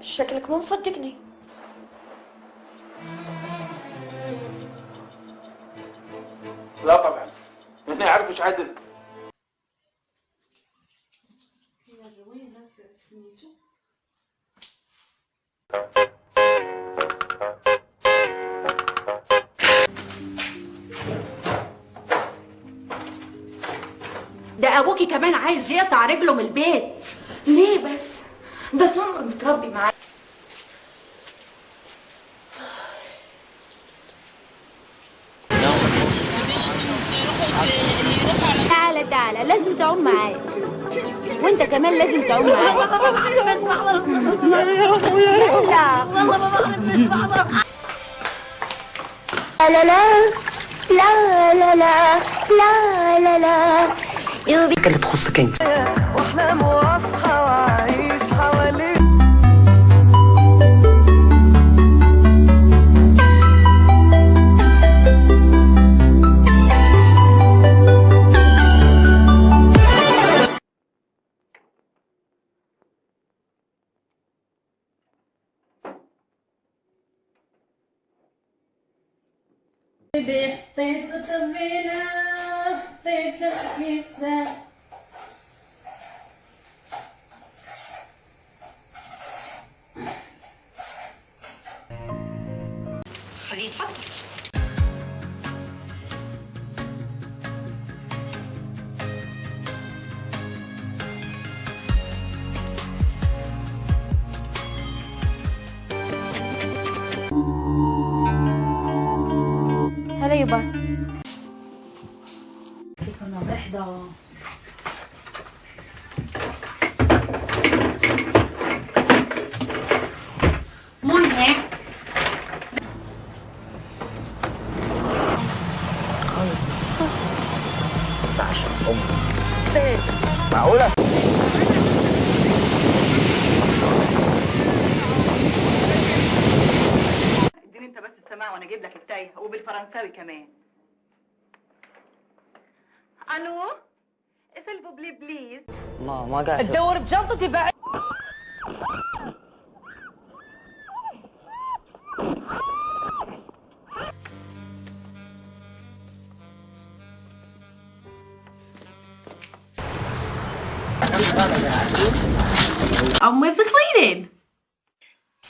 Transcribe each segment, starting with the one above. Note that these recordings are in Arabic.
شكلك مو مصدقني. لا طبعا. أنا أعرف إيش عدل. ده أبوكي كمان عايز يقطع رجله من البيت. ليه بس؟ ده سمر متربي معايا تعالى تعالى لازم تعوم معايا وانت كمان لازم تعوم معايا لا لا لا لا لا لا لا لا يوبي اللي تخصك انت واحلام واصحى واعيش بيبي حطيت صبينا حطيت كيسة خليه يتفضل منى خالص امي معقولة؟ اديني انت بس السماع وأنا أجيب لك التايه وبالفرنساوي كمان ألو اسلفوا بلي بليز ما ما قاعد. تدور بجنطتي بعد On with the cleaning.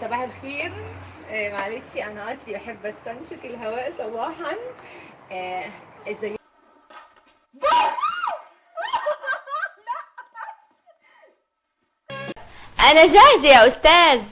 صباح الخير. آه، معلش أنا أصلي بحب أستنشق الهواء صباحا. آه، إزاي أنا جاهزة يا أستاذ.